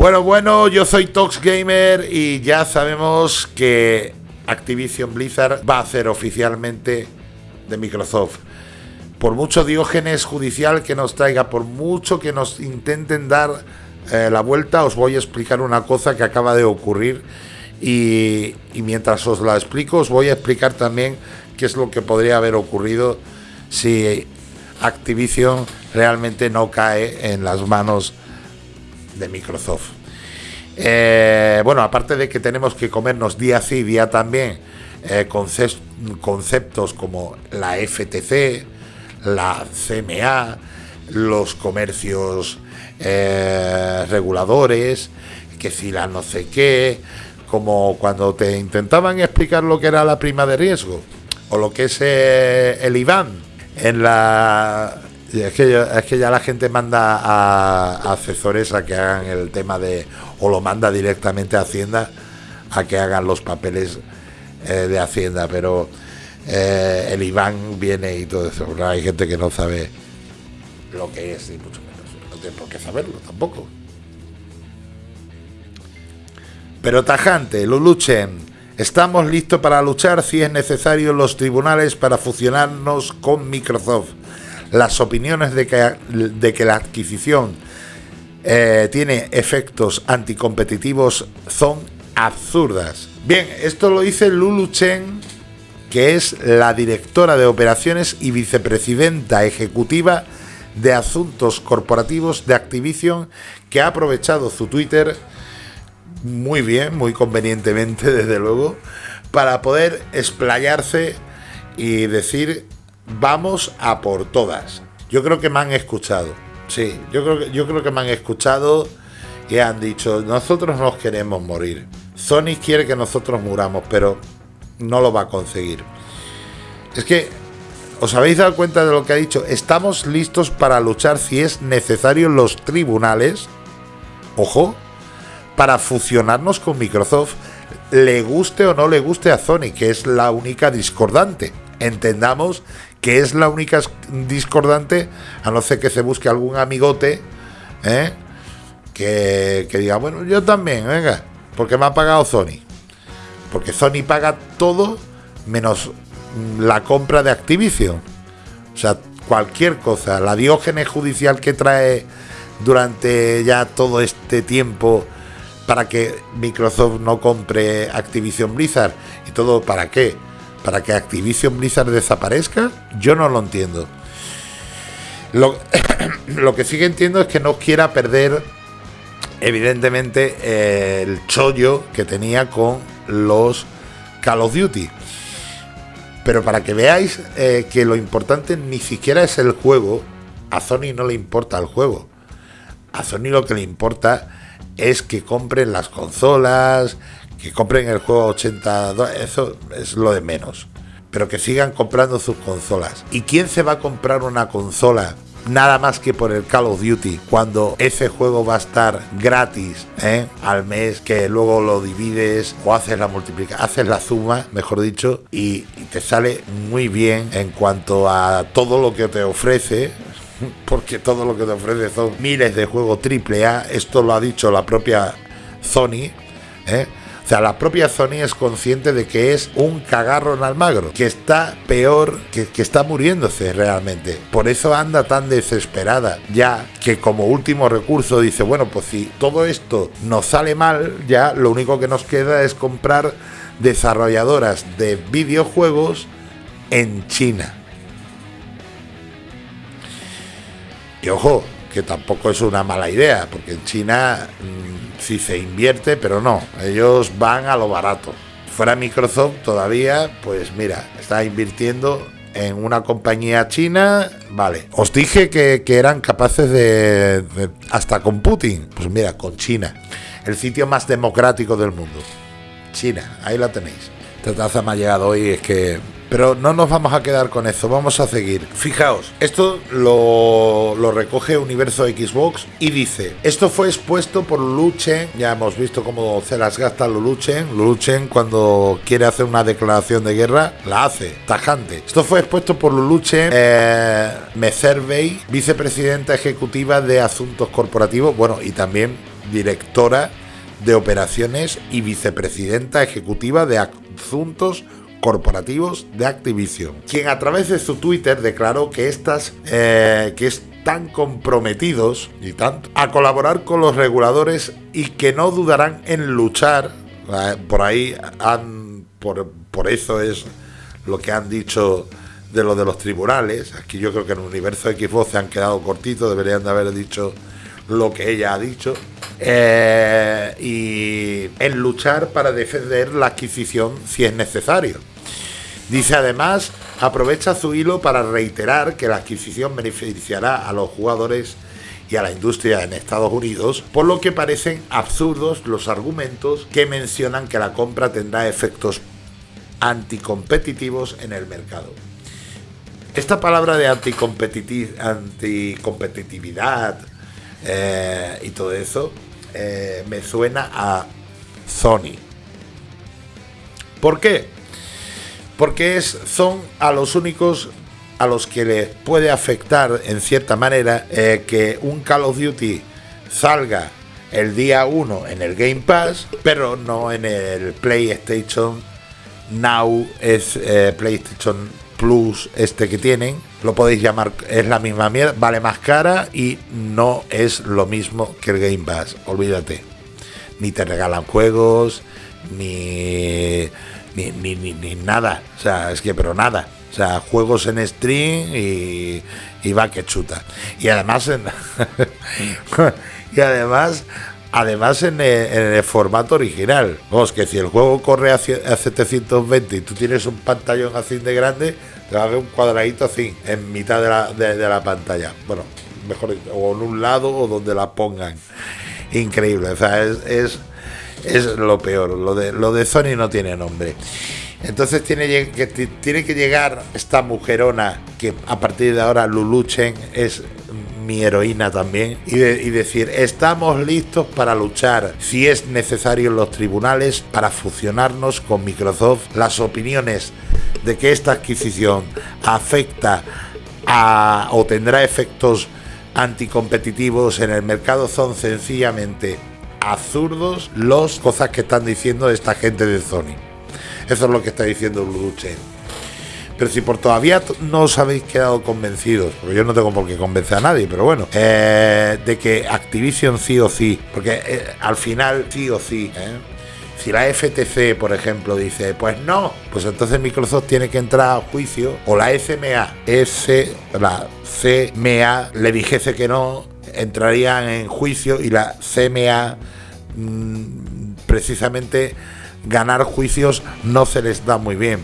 Bueno, bueno, yo soy Tox Gamer y ya sabemos que Activision Blizzard va a hacer oficialmente de Microsoft. Por mucho diógenes judicial que nos traiga, por mucho que nos intenten dar eh, la vuelta, os voy a explicar una cosa que acaba de ocurrir y, y mientras os la explico os voy a explicar también qué es lo que podría haber ocurrido si Activision realmente no cae en las manos de Microsoft. Eh, bueno, aparte de que tenemos que comernos día sí, día también eh, conceptos como la FTC, la CMA, los comercios eh, reguladores, que si la no sé qué, como cuando te intentaban explicar lo que era la prima de riesgo o lo que es el IBAN en la es que, es que ya la gente manda a, asesores a que hagan el tema de, o lo manda directamente a Hacienda a que hagan los papeles eh, de Hacienda, pero eh, el Iván viene y todo eso. hay gente que no sabe lo que es, y mucho menos. No tiene por qué saberlo tampoco. Pero tajante, lo luchen. Estamos listos para luchar si es necesario en los tribunales para fusionarnos con Microsoft las opiniones de que, de que la adquisición eh, tiene efectos anticompetitivos son absurdas. Bien, esto lo dice Lulu Chen, que es la directora de operaciones y vicepresidenta ejecutiva de asuntos corporativos de Activision, que ha aprovechado su Twitter muy bien, muy convenientemente, desde luego, para poder explayarse y decir vamos a por todas. Yo creo que me han escuchado. Sí, yo creo que, yo creo que me han escuchado y han dicho, nosotros nos queremos morir. Sony quiere que nosotros muramos, pero no lo va a conseguir. Es que, ¿os habéis dado cuenta de lo que ha dicho? Estamos listos para luchar si es necesario los tribunales, ojo, para fusionarnos con Microsoft, le guste o no le guste a Sony, que es la única discordante. Entendamos que es la única discordante, a no ser que se busque algún amigote, ¿eh? que, diga, bueno, yo también, venga, porque me ha pagado Sony. Porque Sony paga todo menos la compra de Activision. O sea, cualquier cosa, la diógenes judicial que trae durante ya todo este tiempo para que Microsoft no compre Activision Blizzard y todo para qué? Para que Activision Blizzard desaparezca, yo no lo entiendo. Lo, que sí que entiendo es que no quiera perder, evidentemente, eh, el chollo que tenía con los Call of Duty. Pero para que veáis eh, que lo importante ni siquiera es el juego, a Sony no le importa el juego. A Sony lo que le importa es que compren las consolas, que compren el juego a 80 dólares, eso es lo de menos. Pero que sigan comprando sus consolas. ¿Y quién se va a comprar una consola nada más que por el Call of Duty, cuando ese juego va a estar gratis ¿eh? al mes, que luego lo divides o haces la multiplicación, haces la suma, mejor dicho, y, te sale muy bien en cuanto a todo lo que te ofrece. Porque todo lo que te ofrece son miles de juegos AAA. Esto lo ha dicho la propia Sony. ¿eh? Sea, la propia Sony es consciente de que es un cagarro en Almagro, que está peor, que, está muriéndose realmente. Por eso anda tan desesperada, ya que como último recurso dice, bueno, pues si todo esto nos sale mal, ya lo único que nos queda es comprar desarrolladoras de videojuegos en China. Y ojo, que tampoco es una mala idea, porque en China mm, sí se invierte, pero no, ellos van a lo barato. Fuera Microsoft todavía, pues mira, está invirtiendo en una compañía china, vale. Os dije que, eran capaces de, hasta con Putin, pues mira, con China, el sitio más democrático del mundo. China, ahí la tenéis. Esta taza me ha llegado hoy, es que pero no nos vamos a quedar con eso, vamos a seguir. Fijaos, esto lo, recoge Universo Xbox y dice, esto fue expuesto por Luchen, ya hemos visto cómo se las gasta Luluchen, Luluchen cuando quiere hacer una declaración de guerra, la hace, tajante. Esto fue expuesto por Luluchen eh, Mecervey, vicepresidenta ejecutiva de Asuntos Corporativos, bueno, y también directora de operaciones y vicepresidenta ejecutiva de asuntos corporativos de Activision, quien a través de su Twitter declaró que estas eh, que están comprometidos y tanto a colaborar con los reguladores y que no dudarán en luchar. Eh, por ahí han, por, por eso es lo que han dicho de lo de los tribunales. Aquí yo creo que en el universo Xbox se han quedado cortitos, deberían de haber dicho lo que ella ha dicho. Eh, y en luchar para defender la adquisición si es necesario. Dice además, aprovecha su hilo para reiterar que la adquisición beneficiará a los jugadores y a la industria en Estados Unidos, por lo que parecen absurdos los argumentos que mencionan que la compra tendrá efectos anticompetitivos en el mercado. Esta palabra de anticompetitividad eh, y todo eso eh, me suena a Sony. ¿Por qué? Porque es, son a los únicos a los que les puede afectar en cierta manera eh, que un Call of Duty salga el día 1 en el Game Pass, pero no en el PlayStation Now, es PlayStation Plus este que tienen, lo podéis llamar, es la misma mierda, vale más cara y no es lo mismo que el Game Pass, olvídate. Ni te regalan juegos, ni, ni, ni, nada, o sea, es que, pero nada. O sea, juegos en stream y, y va que chuta. Y además, en, y además Además, en el, formato original. Vamos, que si el juego corre a, 720 y tú tienes un pantallón así de grande, te va a ver un cuadradito así, en mitad de la, pantalla. Bueno, mejor, o en un lado o donde la pongan. Increíble, o sea, es, lo peor. Lo de, lo de Sony no tiene nombre. Entonces tiene que, tiene que llegar esta mujerona que a partir de ahora Luluchen es mi heroína también, y, decir, estamos listos para luchar si es necesario en los tribunales para fusionarnos con Microsoft. Las opiniones de que esta adquisición afecta a, o tendrá efectos anticompetitivos en el mercado son sencillamente absurdos los cosas que están diciendo esta gente de Sony. Eso es lo que está diciendo Luche. Pero si por todavía no os habéis quedado convencidos, porque yo no tengo por qué convencer a nadie, pero bueno, eh, de que Activision sí o sí, porque eh, al final sí o sí, ¿eh? si la FTC, por ejemplo, dice, pues no, pues entonces Microsoft tiene que entrar a juicio, o la SMA, S, la CMA le dijese que no, entrarían en juicio y la CMA mm, precisamente ganar juicios no se les da muy bien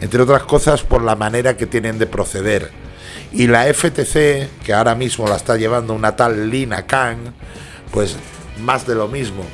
entre otras cosas por la manera que tienen de proceder. Y la FTC, que ahora mismo la está llevando una tal Lina Khan, pues más de lo mismo.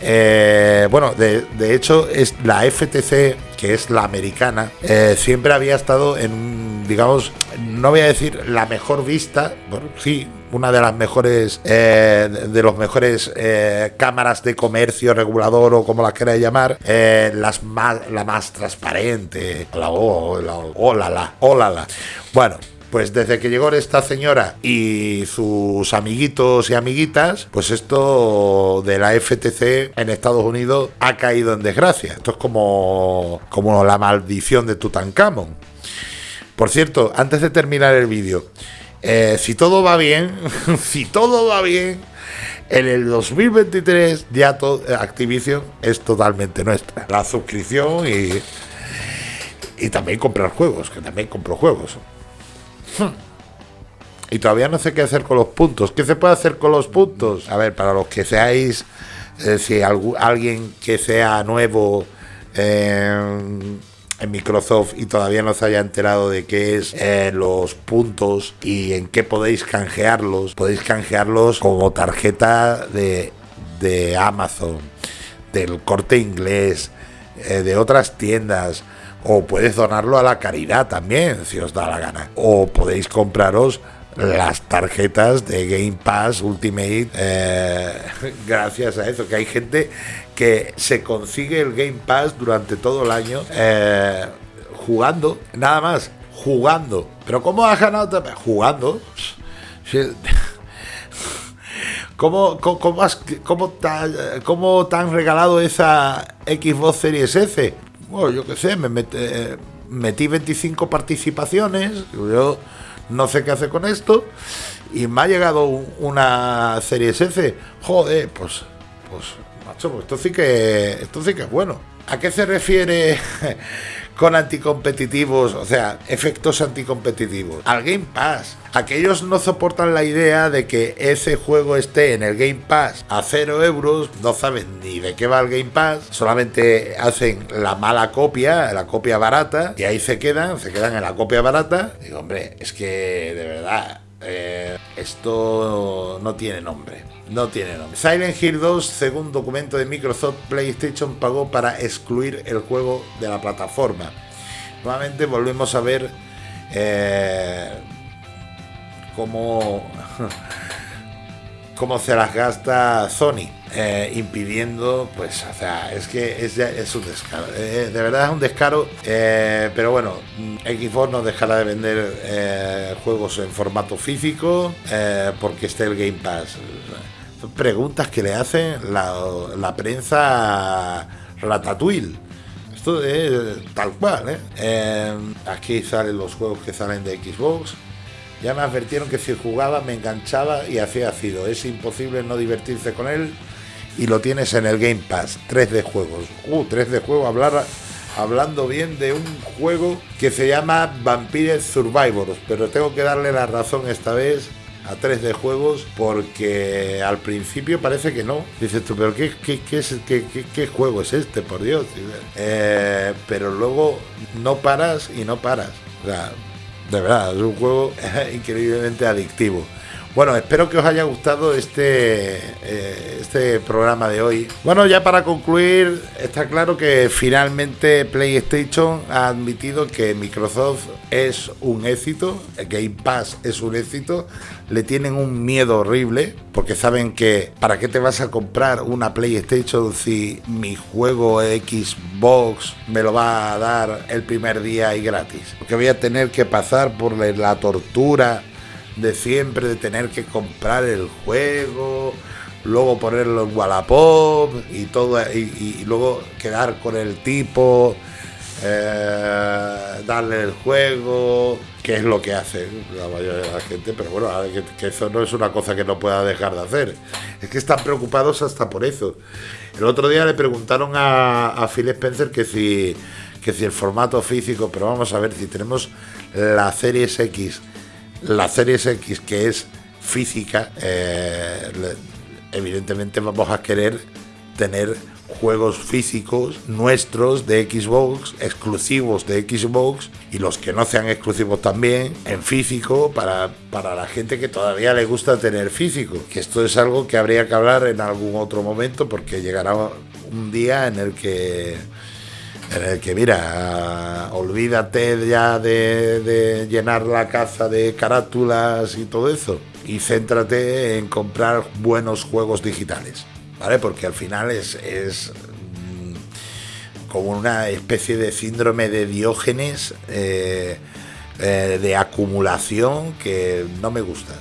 Eh, bueno, de, hecho, es la FTC, que es la americana, eh, siempre había estado en, digamos, no voy a decir la mejor vista, bueno, sí, una de las mejores, eh, de los mejores eh, cámaras de comercio regulador o como las queráis llamar, eh, las más, la más transparente, la o, la, la, la. Bueno, pues desde que llegó esta señora y sus amiguitos y amiguitas, pues esto de la FTC en Estados Unidos ha caído en desgracia. Esto es como, como la maldición de Tutankamón. Por cierto, antes de terminar el vídeo, eh, si todo va bien, si todo va bien, en el 2023 ya todo, Activision es totalmente nuestra. La suscripción y, y también comprar juegos, que también compro juegos. Y todavía no sé qué hacer con los puntos. ¿Qué se puede hacer con los puntos? A ver, para los que seáis, eh, si alguien que sea nuevo eh, Microsoft y todavía no se haya enterado de qué es eh, los puntos y en qué podéis canjearlos, podéis canjearlos como tarjeta de, de Amazon, del corte inglés, eh, de otras tiendas. O puedes donarlo a la caridad también, si os da la gana. O podéis compraros las tarjetas de Game Pass Ultimate eh, gracias a eso que hay gente que se consigue el Game Pass durante todo el año eh, jugando nada más jugando. Pero cómo has ganado jugando. ¿Cómo, cómo, cómo te, cómo te han regalado esa Xbox Series S? Bueno, yo qué sé, me eh, metí 25 participaciones, yo no sé qué hacer con esto, y me ha llegado un- una Series S. Joder, pues, pues, macho, pues esto sí que, esto sí que es bueno. ¿A qué se refiere con anticompetitivos, o sea, efectos anticompetitivos? Al Game Pass. Aquellos no soportan la idea de que ese juego esté en el Game Pass a cero euros, no saben ni de qué va el Game Pass, solamente hacen la mala copia, la copia barata, y ahí se quedan, se quedan en la copia barata. Digo, hombre, es que de verdad, eh, esto no tiene nombre. No tiene nombre. Silent Hill 2, según documento de Microsoft, PlayStation pagó para excluir el juego de la plataforma. Nuevamente volvemos a ver eh, cómo, cómo se las gasta Sony, eh, impidiendo, pues, o sea, es que es, es un descaro. eh, de verdad es un descaro, eh, pero bueno, mm, Xbox no dejará de vender juegos en formato físico porque esté el Game Pass. Preguntas que le hacen la, prensa Ratatouille. Esto es tal cual, Aquí salen los juegos que salen de Xbox. Ya me advirtieron que si jugaba me enganchaba y hacía ácido. Es imposible no divertirse con él. Y lo tienes en el Game Pass. 3 de juegos. Uh, 3 de juego. Hablar, hablando bien de un juego que se llama Vampire Survivors. Pero tengo que darle la razón esta vez a 3 de juegos porque al principio parece que no. Dices tú, pero ¿qué, qué, qué es, qué, qué- juego es este, por Dios? Eh, pero luego no paras y no paras. O sea, de verdad, es un juego increíblemente adictivo. Bueno, espero que os haya gustado este, eh, este programa de hoy. Bueno, ya para concluir, está claro que finalmente PlayStation ha admitido que Microsoft es un éxito, Game Pass es un éxito, le tienen un miedo horrible, porque saben que ¿para qué te vas a comprar una PlayStation si mi juego Xbox me lo va a dar el primer día y gratis? Porque voy a tener que pasar por la tortura de siempre de tener que comprar el juego, luego ponerlo en Wallapop y todo y, luego quedar con el tipo, eh, darle el juego, que es lo que hace la mayoría de la gente, pero bueno, que, que eso no es una cosa que no pueda dejar de hacer. Es que están preocupados hasta por eso. El otro día le preguntaron a, a Phil Spencer que si, que si el formato físico, pero vamos a ver si tenemos la Series X la Series X, que es física, eh, evidentemente vamos a querer tener juegos físicos nuestros de Xbox, exclusivos de Xbox, y los que no sean exclusivos también, en físico, para, para la gente que todavía le gusta tener físico. Que esto es algo que habría que hablar en algún otro momento, porque llegará un día en el que en el que, mira, olvídate ya de, llenar la casa de carátulas y todo eso y céntrate en comprar buenos juegos digitales, ¿vale? Porque al final es, es mm, como una especie de síndrome de Diógenes eh, eh, de acumulación que no me gusta.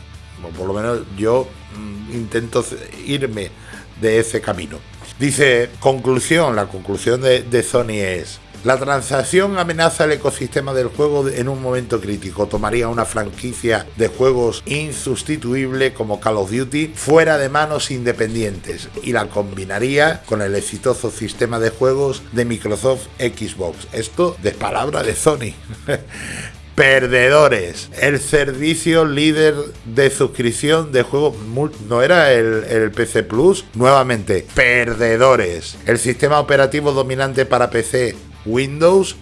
Por lo menos yo mm, intento irme de ese camino. Dice, conclusión, la conclusión de, Sony es, la transacción amenaza el ecosistema del juego en un momento crítico. Tomaría una franquicia de juegos insustituible como Call of Duty fuera de manos independientes y la combinaría con el exitoso sistema de juegos de Microsoft Xbox. Esto de palabra de Sony. Perdedores. El servicio líder de suscripción de juegos no era el, el PC Plus. Nuevamente, perdedores. El sistema operativo dominante para PC Windows.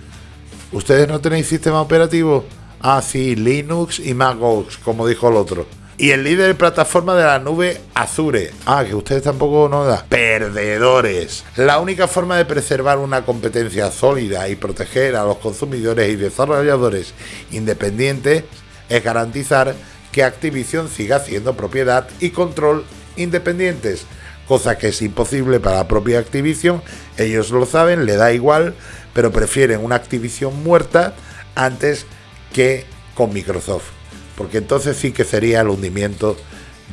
¿Ustedes no tenéis sistema operativo? Ah, sí, Linux y MacOS, como dijo el otro. Y el líder de plataforma de la nube Azure. Ah, que ustedes tampoco no da. Perdedores. La única forma de preservar una competencia sólida y proteger a los consumidores y desarrolladores independientes es garantizar que Activision siga siendo propiedad y control independientes. Cosa que es imposible para la propia Activision. Ellos lo saben, le da igual, pero prefieren una Activision muerta antes que con Microsoft porque entonces sí que sería el hundimiento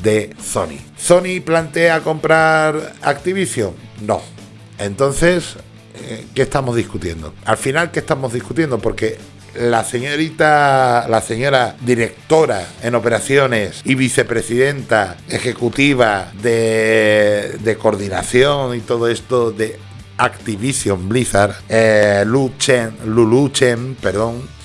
de Sony. ¿Sony plantea comprar Activision? No. Entonces, eh, ¿qué estamos discutiendo? Al final, ¿qué estamos discutiendo? Porque la señorita, la señora directora en operaciones y vicepresidenta ejecutiva de, de coordinación y todo esto de Activision Blizzard, eh, Lu Chen, Lulu Chen, perdón,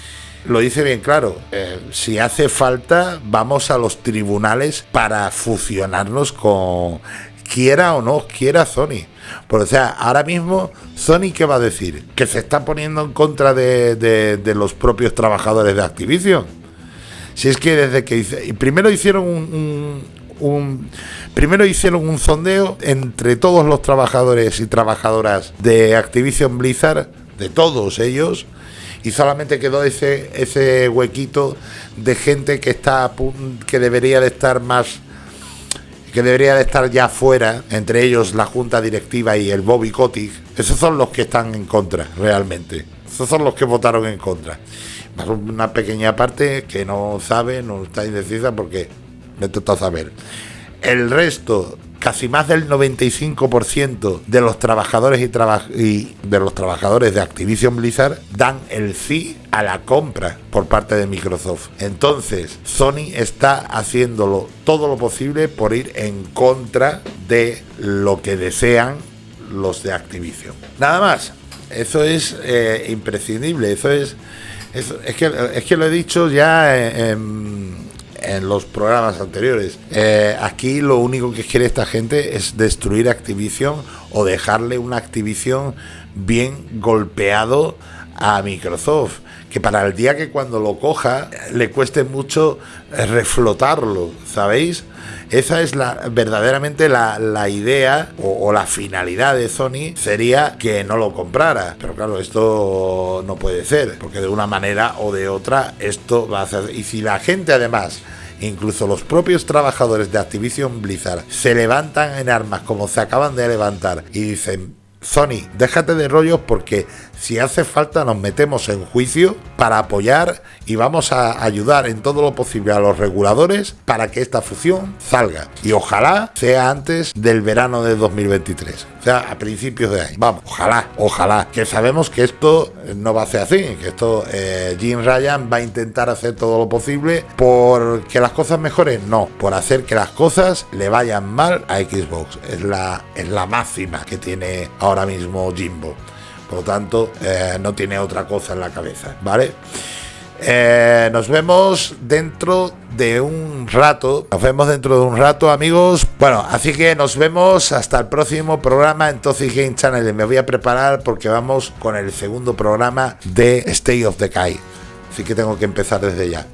lo dice bien claro. Eh, si hace falta, vamos a los tribunales para fusionarnos con quiera o no quiera Sony. Por o sea, ahora mismo, Sony, ¿qué va a decir? Que se está poniendo en contra de, los propios trabajadores de Activision. Si es que desde que primero hicieron un, un, primero hicieron un sondeo entre todos los trabajadores y trabajadoras de Activision Blizzard, de todos ellos, y solamente quedó ese ese huequito de gente que está que debería de estar más que debería de estar ya fuera, entre ellos la junta directiva y el Bobby Kotick, esos son los que están en contra, realmente. Esos son los que votaron en contra. Una pequeña parte que no sabe, no está indecisa porque me toca saber. El resto casi más del 95% de los trabajadores y, de los trabajadores de Activision Blizzard dan el sí a la compra por parte de Microsoft. Entonces, Sony está haciéndolo todo lo posible por ir en contra de lo que desean los de Activision. Nada más. Eso es eh, imprescindible. Eso es, es, que, es que lo he dicho ya los programas anteriores. Eh, aquí lo único que quiere esta gente es destruir Activision o dejarle una Activision bien golpeado a Microsoft. Que para el día que cuando lo coja le cueste mucho reflotarlo, ¿sabéis? Esa es la verdaderamente la, idea o, o, la finalidad de Sony sería que no lo comprara. Pero claro, esto no puede ser, porque de una manera o de otra esto va a hacer. Y si la gente además incluso los propios trabajadores de Activision Blizzard se levantan en armas como se acaban de levantar y dicen, Sony, déjate de rollos porque si hace falta nos metemos en juicio para apoyar y vamos a ayudar en todo lo posible a los reguladores para que esta fusión salga. Y ojalá sea antes del verano de 2023. O sea, a principios de año. Vamos, ojalá, ojalá. Que sabemos que esto no va a ser así. Que esto, eh, Jim Ryan va a intentar hacer todo lo posible por que las cosas mejoren. No, por hacer que las cosas le vayan mal a Xbox. Es la, es la máxima que tiene ahora mismo Jimbo. Por lo tanto, eh, no tiene otra cosa en la cabeza, ¿vale? Eh, nos vemos dentro de un rato. Nos vemos dentro de un rato, amigos. Bueno, así que nos vemos hasta el próximo programa en Toxic Game Channel. Me voy a preparar porque vamos con el segundo programa de State of the Kai. Así que tengo que empezar desde ya.